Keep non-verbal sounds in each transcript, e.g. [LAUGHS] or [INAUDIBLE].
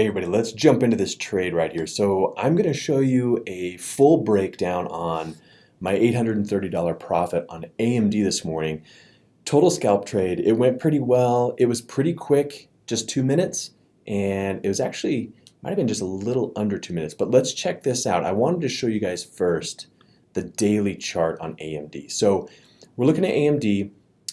Hey everybody, let's jump into this trade right here. So I'm going to show you a full breakdown on my $830 profit on AMD this morning. Total scalp trade, it went pretty well. It was pretty quick, just two minutes, and it was actually, might have been just a little under two minutes, but let's check this out. I wanted to show you guys first the daily chart on AMD. So we're looking at AMD,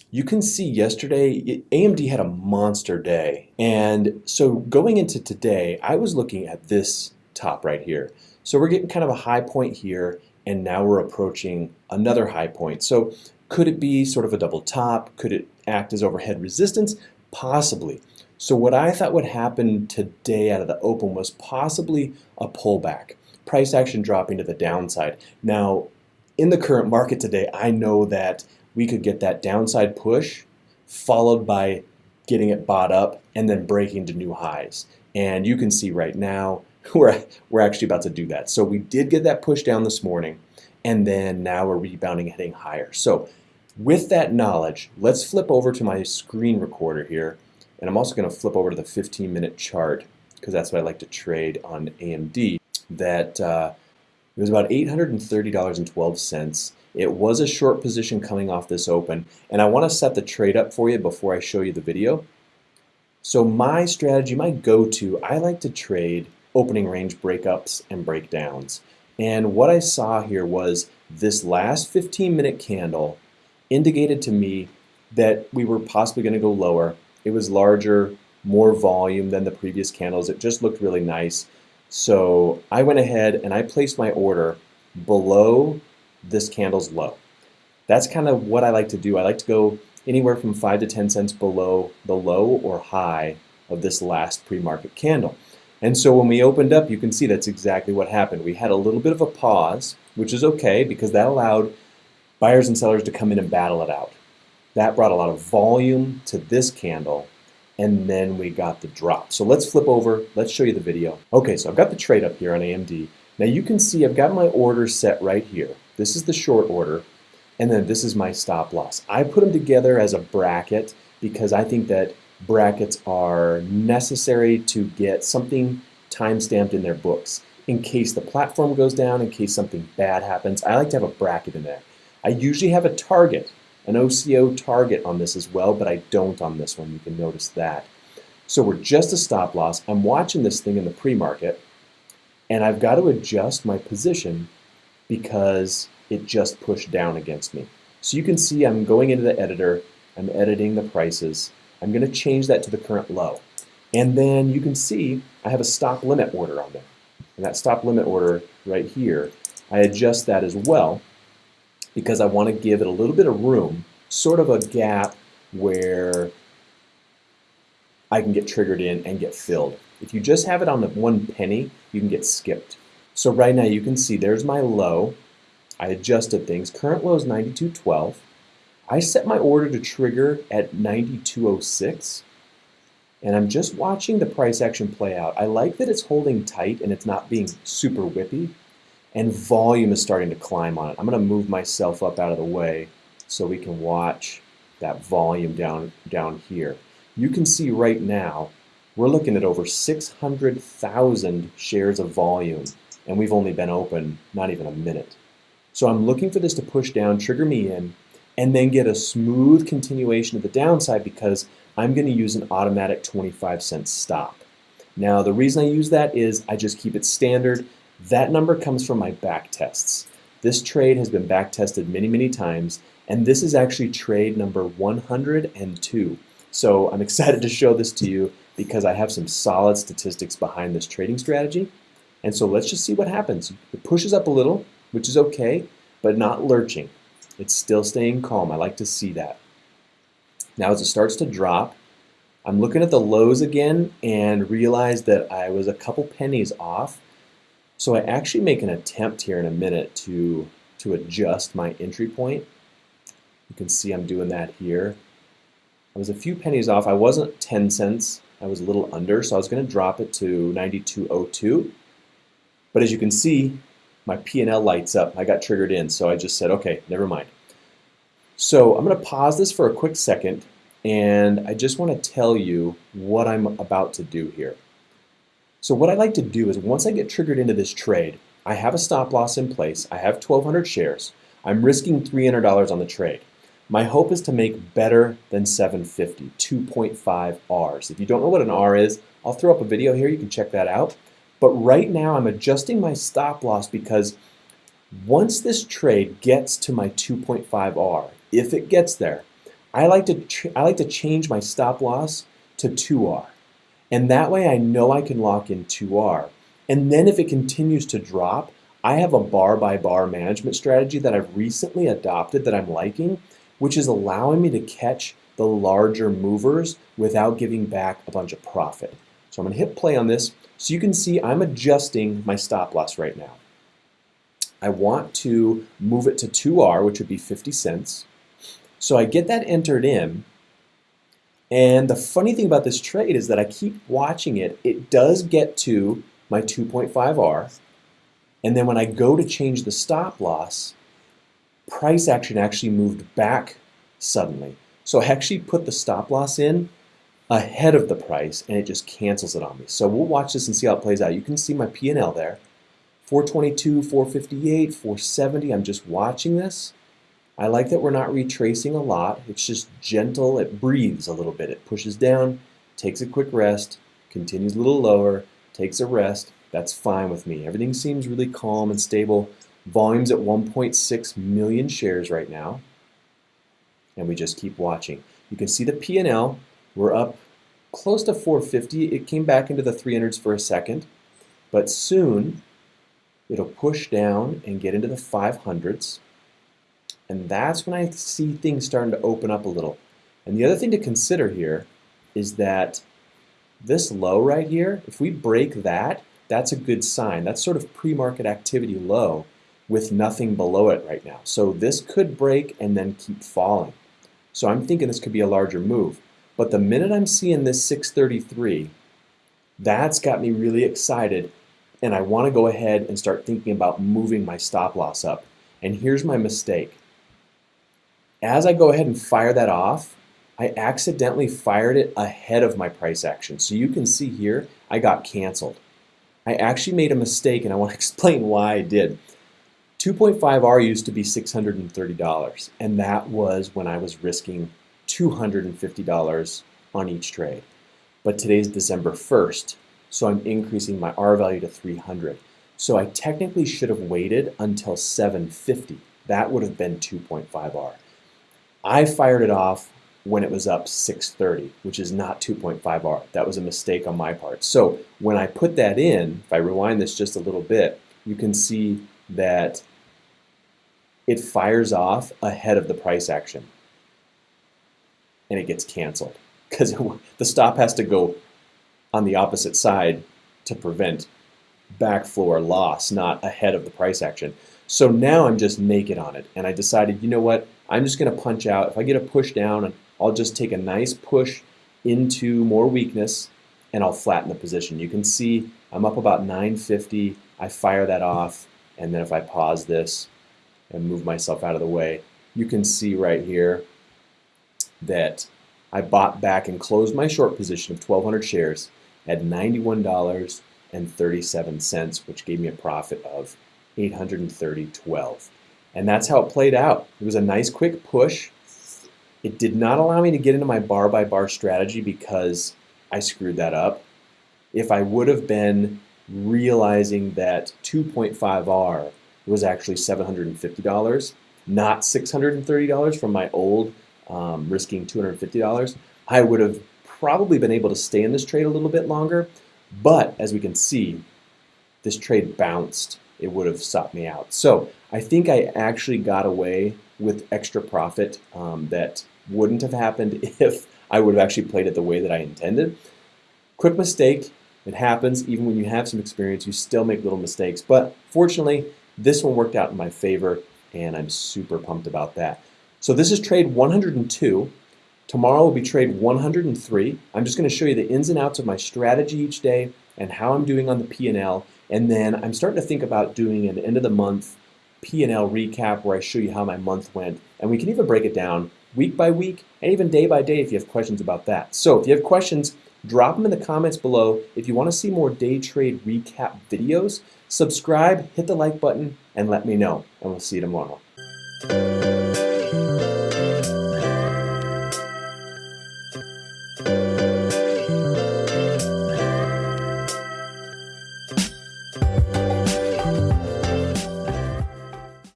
you can see yesterday AMD had a monster day. And so going into today I was looking at this top right here. So we're getting kind of a high point here and now we're approaching another high point. So could it be sort of a double top? Could it act as overhead resistance? Possibly. So what I thought would happen today out of the open was possibly a pullback price action dropping to the downside. Now in the current market today I know that we could get that downside push followed by getting it bought up and then breaking to new highs. And you can see right now, [LAUGHS] we're, we're actually about to do that. So we did get that push down this morning, and then now we're rebounding, heading higher. So with that knowledge, let's flip over to my screen recorder here. And I'm also going to flip over to the 15 minute chart because that's what I like to trade on AMD. That uh, it was about $830.12. It was a short position coming off this open, and I want to set the trade up for you before I show you the video. So my strategy, my go-to, I like to trade opening range breakups and breakdowns. And what I saw here was this last 15 minute candle indicated to me that we were possibly going to go lower. It was larger, more volume than the previous candles. It just looked really nice. So I went ahead and I placed my order below this candle's low. That's kind of what I like to do. I like to go anywhere from 5 to 10 cents below the low or high of this last pre-market candle. And so when we opened up, you can see that's exactly what happened. We had a little bit of a pause, which is okay because that allowed buyers and sellers to come in and battle it out. That brought a lot of volume to this candle and then we got the drop. So let's flip over, let's show you the video. Okay, so I've got the trade up here on AMD. Now you can see I've got my order set right here. This is the short order, and then this is my stop loss. I put them together as a bracket because I think that brackets are necessary to get something time-stamped in their books. In case the platform goes down, in case something bad happens, I like to have a bracket in there. I usually have a target, an OCO target on this as well, but I don't on this one. You can notice that. So we're just a stop loss. I'm watching this thing in the pre-market, and I've got to adjust my position because it just pushed down against me. So you can see I'm going into the editor, I'm editing the prices, I'm going to change that to the current low. And then you can see I have a stop limit order on there. And that stop limit order right here, I adjust that as well because I want to give it a little bit of room, sort of a gap where I can get triggered in and get filled. If you just have it on the one penny, you can get skipped. So right now you can see there's my low. I adjusted things. Current low is 92.12. I set my order to trigger at 92.06 and I'm just watching the price action play out. I like that it's holding tight and it's not being super whippy and volume is starting to climb on it. I'm going to move myself up out of the way so we can watch that volume down, down here. You can see right now we're looking at over 600,000 shares of volume and we've only been open not even a minute. So I'm looking for this to push down, trigger me in, and then get a smooth continuation of the downside because I'm going to use an automatic 25 cent stop. Now the reason I use that is I just keep it standard. That number comes from my back tests. This trade has been back tested many, many times, and this is actually trade number 102. So I'm [LAUGHS] excited to show this to you because I have some solid statistics behind this trading strategy. And so let's just see what happens. It pushes up a little, which is okay, but not lurching. It's still staying calm. I like to see that. Now as it starts to drop, I'm looking at the lows again and realize that I was a couple pennies off. So I actually make an attempt here in a minute to, to adjust my entry point. You can see I'm doing that here. I was a few pennies off. I wasn't 10 cents. I was a little under, so I was going to drop it to 92.02. But as you can see, my P&L lights up. I got triggered in, so I just said, okay, never mind. So I'm going to pause this for a quick second, and I just want to tell you what I'm about to do here. So what I like to do is once I get triggered into this trade, I have a stop loss in place. I have 1,200 shares. I'm risking $300 on the trade. My hope is to make better than 750, 2.5 Rs. If you don't know what an R is, I'll throw up a video here. You can check that out. But right now I'm adjusting my stop loss because once this trade gets to my 2.5 R, if it gets there, I like to I like to change my stop loss to 2R. And that way I know I can lock in 2R. And then if it continues to drop, I have a bar by bar management strategy that I've recently adopted that I'm liking, which is allowing me to catch the larger movers without giving back a bunch of profit. So I'm going to hit play on this. So you can see I'm adjusting my stop loss right now. I want to move it to 2R, which would be 50 cents. So I get that entered in. And the funny thing about this trade is that I keep watching it. It does get to my 2.5R. And then when I go to change the stop loss, price action actually moved back suddenly. So I actually put the stop loss in ahead of the price and it just cancels it on me. So we'll watch this and see how it plays out. You can see my P&L there. 422, 458, 470. I'm just watching this. I like that we're not retracing a lot. It's just gentle. It breathes a little bit. It pushes down, takes a quick rest, continues a little lower, takes a rest. That's fine with me. Everything seems really calm and stable. Volume's at 1.6 million shares right now. And we just keep watching. You can see the P&L we're up close to 450. It came back into the 300s for a second, but soon it'll push down and get into the 500s. And that's when I see things starting to open up a little. And the other thing to consider here is that this low right here, if we break that, that's a good sign. That's sort of pre-market activity low with nothing below it right now. So this could break and then keep falling. So I'm thinking this could be a larger move. But the minute I'm seeing this 633, that's got me really excited and I want to go ahead and start thinking about moving my stop loss up. And here's my mistake. As I go ahead and fire that off, I accidentally fired it ahead of my price action. So you can see here, I got canceled. I actually made a mistake and I want to [LAUGHS] explain why I did. 2.5R used to be $630 and that was when I was risking $250 on each trade. But today's December 1st, so I'm increasing my R value to 300. So I technically should have waited until 750. That would have been 2.5R. I fired it off when it was up 630, which is not 2.5R. That was a mistake on my part. So when I put that in, if I rewind this just a little bit, you can see that it fires off ahead of the price action and it gets canceled because [LAUGHS] the stop has to go on the opposite side to prevent backflow loss, not ahead of the price action. So now I'm just naked on it, and I decided, you know what, I'm just going to punch out. If I get a push down, I'll just take a nice push into more weakness, and I'll flatten the position. You can see I'm up about 950. I fire that off, and then if I pause this and move myself out of the way, you can see right here that I bought back and closed my short position of 1,200 shares at $91.37, which gave me a profit of 830.12. And that's how it played out. It was a nice quick push. It did not allow me to get into my bar by bar strategy because I screwed that up. If I would have been realizing that 2.5R was actually $750, not $630 from my old um, risking $250, I would have probably been able to stay in this trade a little bit longer. But as we can see, this trade bounced. It would have stopped me out. So I think I actually got away with extra profit um, that wouldn't have happened [LAUGHS] if I would have actually played it the way that I intended. Quick mistake. It happens. Even when you have some experience, you still make little mistakes. But fortunately, this one worked out in my favor, and I'm super pumped about that. So this is trade 102. Tomorrow will be trade 103. I'm just going to show you the ins and outs of my strategy each day and how I'm doing on the P&L. And then I'm starting to think about doing an end of the month P&L recap where I show you how my month went. And we can even break it down week by week and even day by day if you have questions about that. So if you have questions, Drop them in the comments below. If you want to see more day trade recap videos, subscribe, hit the like button, and let me know. And we'll see you tomorrow.